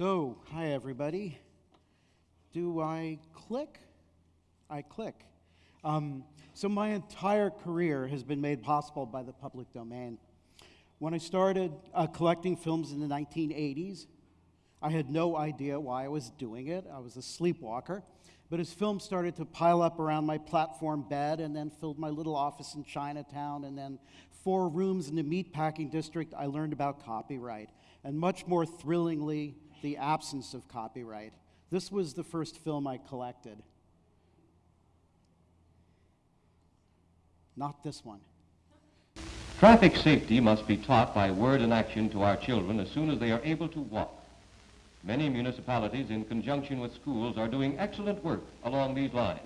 So, hi everybody. Do I click? I click. Um, so, my entire career has been made possible by the public domain. When I started uh, collecting films in the 1980s, I had no idea why I was doing it. I was a sleepwalker. But as films started to pile up around my platform bed and then filled my little office in Chinatown and then four rooms in the meatpacking district, I learned about copyright. And much more thrillingly, the absence of copyright. This was the first film I collected. Not this one. Traffic safety must be taught by word and action to our children as soon as they are able to walk. Many municipalities, in conjunction with schools, are doing excellent work along these lines.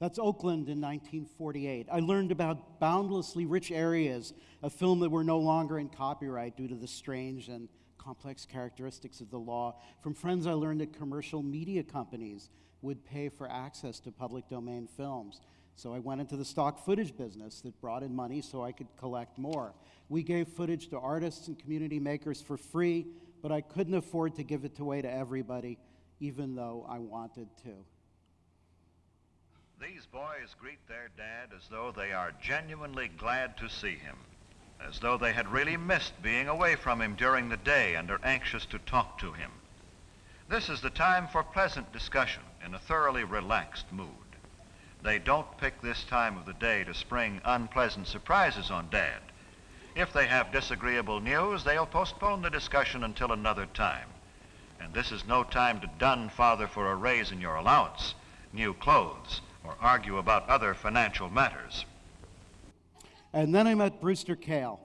That's Oakland in 1948. I learned about boundlessly rich areas a film that were no longer in copyright due to the strange and complex characteristics of the law. From friends, I learned that commercial media companies would pay for access to public domain films. So I went into the stock footage business that brought in money so I could collect more. We gave footage to artists and community makers for free, but I couldn't afford to give it away to everybody, even though I wanted to. These boys greet their dad as though they are genuinely glad to see him, as though they had really missed being away from him during the day and are anxious to talk to him. This is the time for pleasant discussion in a thoroughly relaxed mood. They don't pick this time of the day to spring unpleasant surprises on Dad. If they have disagreeable news, they'll postpone the discussion until another time. And this is no time to dun Father for a raise in your allowance, new clothes, or argue about other financial matters. And then I met Brewster Kahle.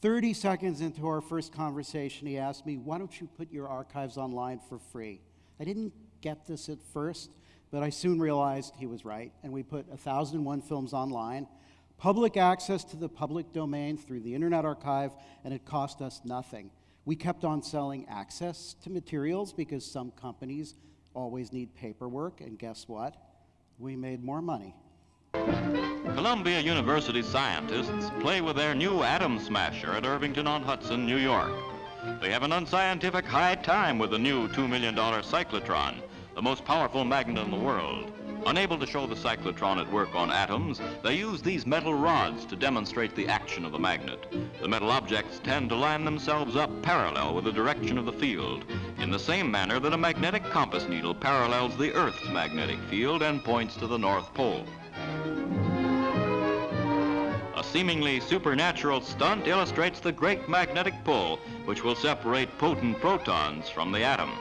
30 seconds into our first conversation, he asked me, Why don't you put your archives online for free? I didn't get this at first, but I soon realized he was right, and we put 1,001 films online, public access to the public domain through the Internet Archive, and it cost us nothing. We kept on selling access to materials because some companies always need paperwork, and guess what? We made more money. Columbia University scientists play with their new atom smasher at Irvington-on-Hudson, New York. They have an unscientific high time with the new $2 million cyclotron, the most powerful magnet in the world. Unable to show the cyclotron at work on atoms, they use these metal rods to demonstrate the action of the magnet. The metal objects tend to line themselves up parallel with the direction of the field, in the same manner that a magnetic compass needle parallels the Earth's magnetic field and points to the North Pole. A seemingly supernatural stunt illustrates the great magnetic pull, which will separate potent protons from the atom.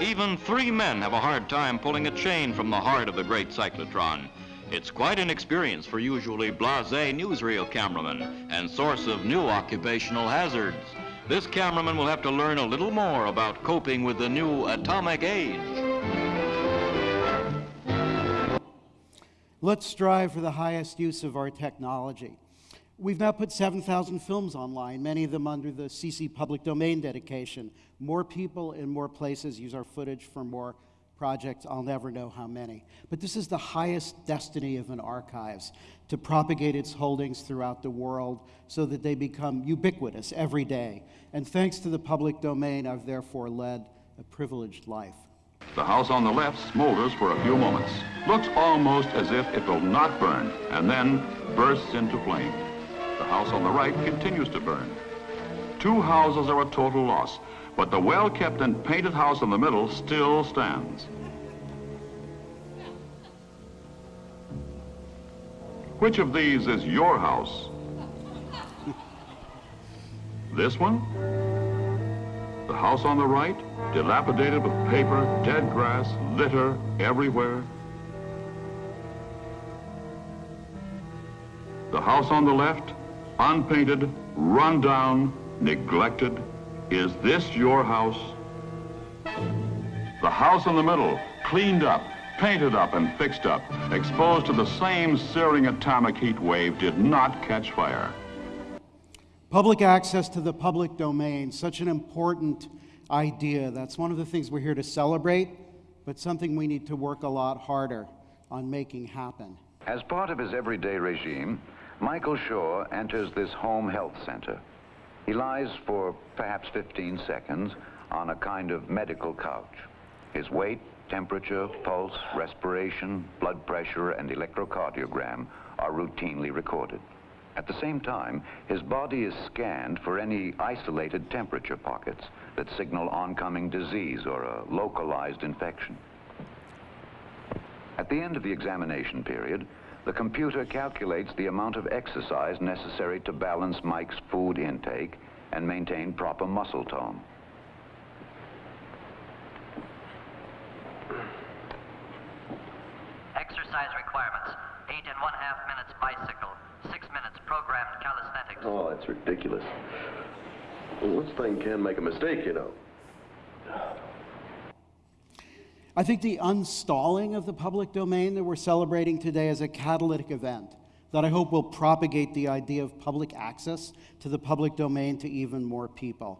Even three men have a hard time pulling a chain from the heart of the great cyclotron. It's quite an experience for usually blasé newsreel cameramen and source of new occupational hazards. This cameraman will have to learn a little more about coping with the new atomic age. Let's strive for the highest use of our technology. We've now put 7,000 films online, many of them under the CC public domain dedication. More people in more places use our footage for more projects. I'll never know how many. But this is the highest destiny of an archives, to propagate its holdings throughout the world so that they become ubiquitous every day. And thanks to the public domain, I've therefore led a privileged life. The house on the left smolders for a few moments, looks almost as if it will not burn, and then bursts into flame. The house on the right continues to burn. Two houses are a total loss, but the well-kept and painted house in the middle still stands. Which of these is your house? this one? The house on the right, dilapidated with paper, dead grass, litter everywhere. The house on the left, unpainted, run down, neglected. Is this your house? The house in the middle, cleaned up, painted up and fixed up, exposed to the same searing atomic heat wave, did not catch fire. Public access to the public domain, such an important idea. That's one of the things we're here to celebrate, but something we need to work a lot harder on making happen. As part of his everyday regime, Michael Shaw enters this home health center. He lies for perhaps 15 seconds on a kind of medical couch. His weight, temperature, pulse, respiration, blood pressure, and electrocardiogram are routinely recorded. At the same time, his body is scanned for any isolated temperature pockets that signal oncoming disease or a localized infection. At the end of the examination period, the computer calculates the amount of exercise necessary to balance Mike's food intake and maintain proper muscle tone. Exercise requirements. Eight and one half minutes bicycle. Six minutes programmed calisthenics. Oh, that's ridiculous. Well, this thing can make a mistake, you know. I think the unstalling of the public domain that we're celebrating today is a catalytic event that I hope will propagate the idea of public access to the public domain to even more people.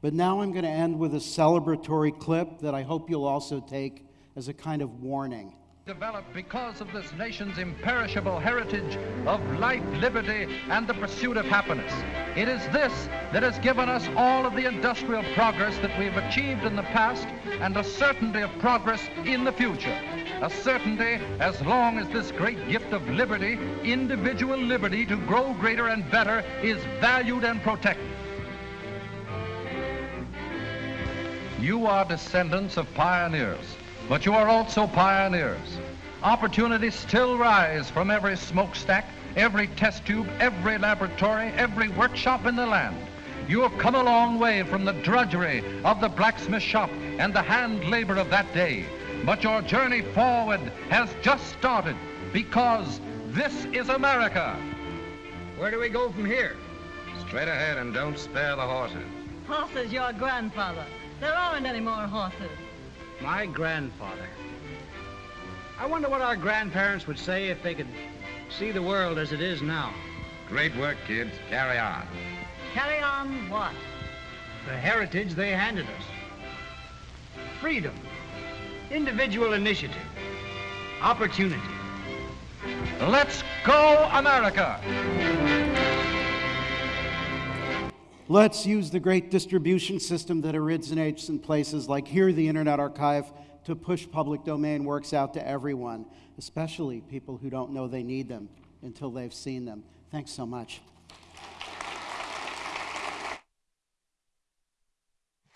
But now I'm going to end with a celebratory clip that I hope you'll also take as a kind of warning. Developed because of this nation's imperishable heritage of life, liberty, and the pursuit of happiness. It is this that has given us all of the industrial progress that we've achieved in the past and a certainty of progress in the future. A certainty as long as this great gift of liberty, individual liberty to grow greater and better, is valued and protected. You are descendants of pioneers, but you are also pioneers. Opportunities still rise from every smokestack, every test tube, every laboratory, every workshop in the land. You have come a long way from the drudgery of the blacksmith shop and the hand labor of that day. But your journey forward has just started because this is America. Where do we go from here? Straight ahead and don't spare the horses. Horses, your grandfather. There aren't any more horses. My grandfather. I wonder what our grandparents would say if they could see the world as it is now. Great work, kids. Carry on. Carry on what? The heritage they handed us. Freedom. Individual initiative. Opportunity. Let's go, America! Let's use the great distribution system that originates in places like here, the Internet Archive, to push public domain works out to everyone, especially people who don't know they need them until they've seen them. Thanks so much.